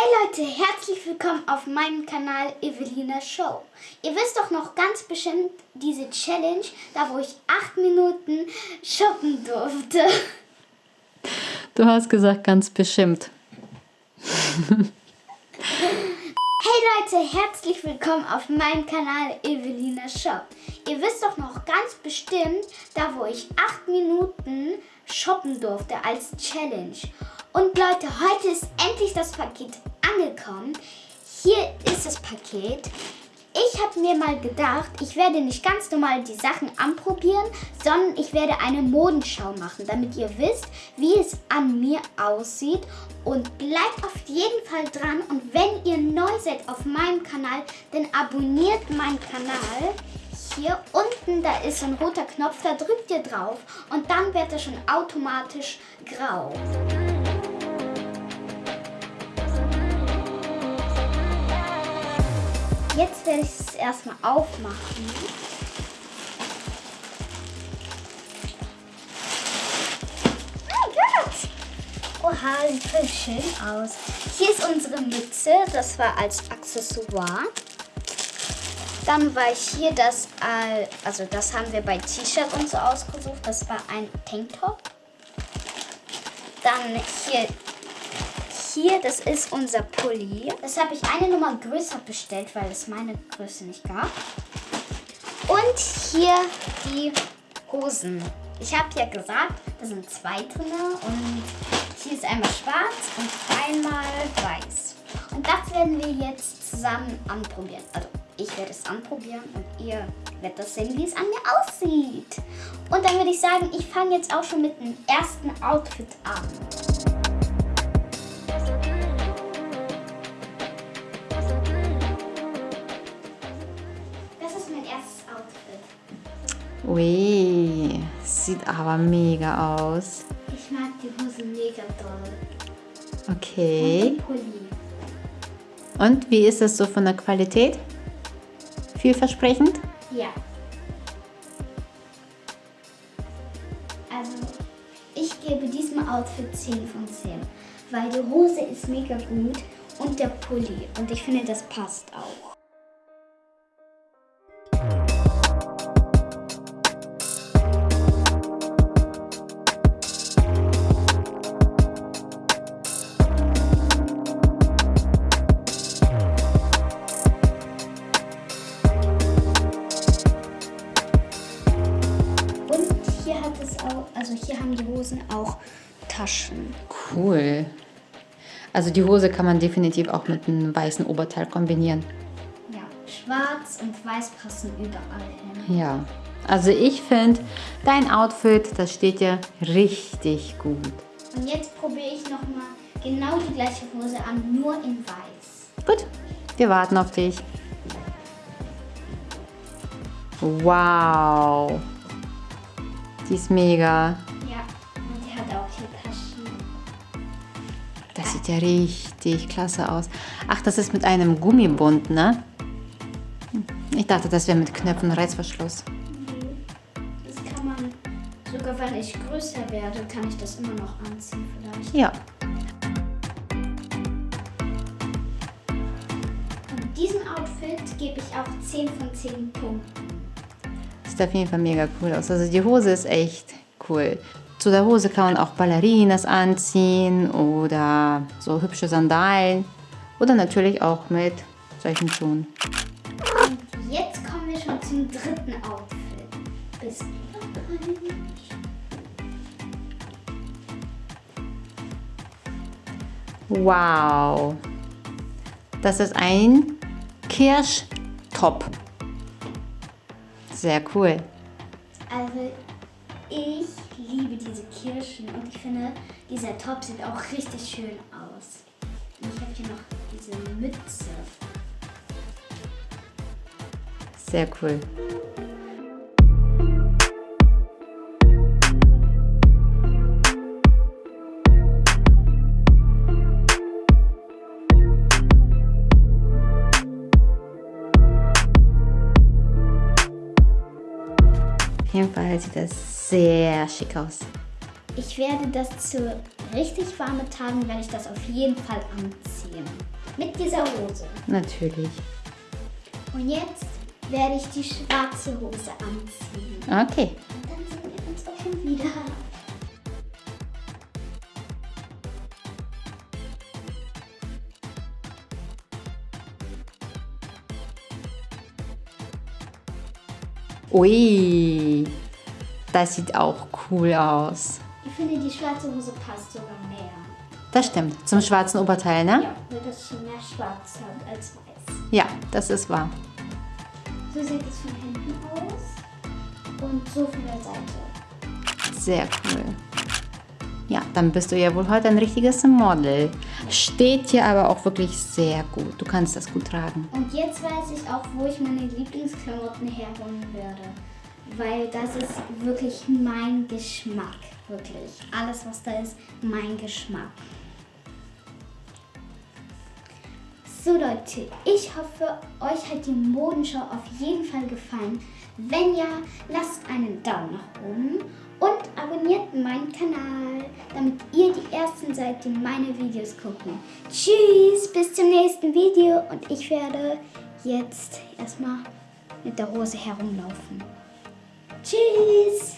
Hey Leute, herzlich willkommen auf meinem Kanal Evelina Show. Ihr wisst doch noch ganz bestimmt diese Challenge, da wo ich acht Minuten shoppen durfte. Du hast gesagt ganz bestimmt. Hey Leute, herzlich willkommen auf meinem Kanal Evelina Shop. Ihr wisst doch noch ganz bestimmt, da wo ich acht Minuten shoppen durfte als Challenge. Und Leute, heute ist endlich das Paket angekommen. Hier ist das Paket. Ich habe mir mal gedacht, ich werde nicht ganz normal die Sachen anprobieren, sondern ich werde eine Modenschau machen, damit ihr wisst, wie es an mir aussieht. Und bleibt auf jeden Fall dran. Und wenn ihr neu seid auf meinem Kanal, dann abonniert meinen Kanal. Hier unten, da ist ein roter Knopf, da drückt ihr drauf und dann wird er schon automatisch grau. Jetzt werde ich es erstmal aufmachen. Mein Gott! Oha, sieht voll schön aus. Hier ist unsere Mütze, das war als Accessoire. Dann war hier das, also das haben wir bei T-Shirt und so ausgesucht. Das war ein Tanktop. Dann hier, hier, das ist unser Pulli. Das habe ich eine Nummer größer bestellt, weil es meine Größe nicht gab. Und hier die Hosen. Ich habe ja gesagt, da sind zwei drin und hier ist einmal schwarz und einmal weiß. Und das werden wir jetzt zusammen anprobieren. Also ich werde es anprobieren und ihr werdet das sehen, wie es an mir aussieht. Und dann würde ich sagen, ich fange jetzt auch schon mit dem ersten Outfit an. Ui, sieht aber mega aus. Ich mag die Hose mega doll. Okay. Und Pulli. Und wie ist das so von der Qualität? Vielversprechend? Ja. Also, ich gebe diesem Outfit 10 von 10. Weil die Hose ist mega gut und der Pulli. Und ich finde, das passt auch. Taschen. Cool. Also die Hose kann man definitiv auch mit einem weißen Oberteil kombinieren. Ja, schwarz und weiß passen überall hin. Ja. Also ich finde, dein Outfit, das steht dir richtig gut. Und jetzt probiere ich nochmal genau die gleiche Hose an, nur in weiß. Gut, wir warten auf dich. Wow. Die ist mega. Das sieht ja richtig klasse aus. Ach, das ist mit einem Gummibund, ne? Ich dachte, das wäre mit Knöpfen und Reißverschluss. Das kann man, sogar wenn ich größer werde, kann ich das immer noch anziehen vielleicht. Ja. Und diesem Outfit gebe ich auch 10 von 10 Punkten. Sieht auf jeden Fall mega cool aus. Also die Hose ist echt cool. Zu der Hose kann man auch Ballerinas anziehen oder so hübsche Sandalen. Oder natürlich auch mit solchen Schuhen. Und jetzt kommen wir schon zum dritten Outfit. Bis gleich. Wow. Das ist ein Kirschtop. Sehr cool. Also ich liebe diese Kirschen und ich finde, dieser Top sieht auch richtig schön aus. Und ich habe hier noch diese Mütze. Sehr cool. Auf jeden Fall sieht das sehr schick aus. Ich werde das zur richtig warmen Tagen werde ich das auf jeden Fall anziehen. Mit dieser Hose. Natürlich. Und jetzt werde ich die schwarze Hose anziehen. Okay. Und dann sehen wir uns auch schon wieder. Ui, das sieht auch cool aus. Ich finde, die schwarze Hose passt sogar mehr. Das stimmt. Zum schwarzen Oberteil, ne? Ja, weil das schon mehr schwarz hat als weiß. Ja, das ist wahr. So sieht es von hinten aus. Und so von der Seite. Sehr cool. Ja, dann bist du ja wohl heute ein richtiges Model. Steht dir aber auch wirklich sehr gut. Du kannst das gut tragen. Und jetzt weiß ich auch, wo ich meine Lieblingsklamotten herholen werde. Weil das ist wirklich mein Geschmack. Wirklich. Alles, was da ist, mein Geschmack. So Leute, ich hoffe, euch hat die Modenschau auf jeden Fall gefallen. Wenn ja, lasst einen Daumen nach oben und abonniert meinen Kanal, damit ihr die Ersten seid, die meine Videos gucken. Tschüss, bis zum nächsten Video und ich werde jetzt erstmal mit der Hose herumlaufen. Tschüss!